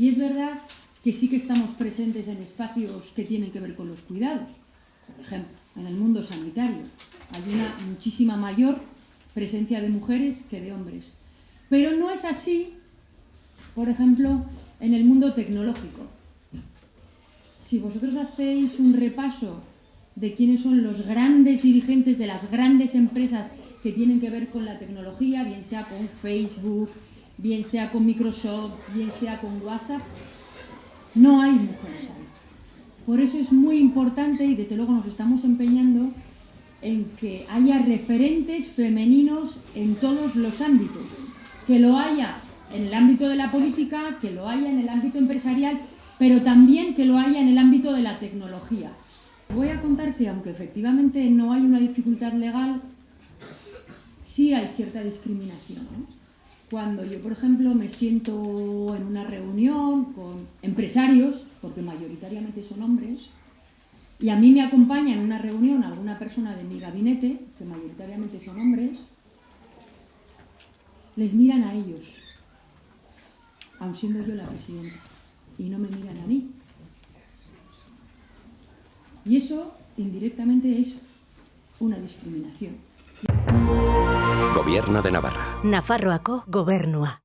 Y es verdad que sí que estamos presentes en espacios que tienen que ver con los cuidados. Por ejemplo, en el mundo sanitario hay una muchísima mayor presencia de mujeres que de hombres. Pero no es así, por ejemplo, en el mundo tecnológico. Si vosotros hacéis un repaso de quiénes son los grandes dirigentes de las grandes empresas que tienen que ver con la tecnología, bien sea con Facebook, bien sea con Microsoft, bien sea con WhatsApp, no hay mujeres ahí. Por eso es muy importante y desde luego nos estamos empeñando en que haya referentes femeninos en todos los ámbitos, que lo haya en el ámbito de la política, que lo haya en el ámbito empresarial, pero también que lo haya en el ámbito de la tecnología. Voy a contar que aunque efectivamente no hay una dificultad legal, sí hay cierta discriminación. Cuando yo, por ejemplo, me siento en una reunión con empresarios, porque mayoritariamente son hombres, y a mí me acompaña en una reunión alguna persona de mi gabinete, que mayoritariamente son hombres, les miran a ellos, aun siendo yo la presidenta, y no me miran a mí. Y eso, indirectamente, es una discriminación. Gobierno de Navarra. Nafarroako gobernua.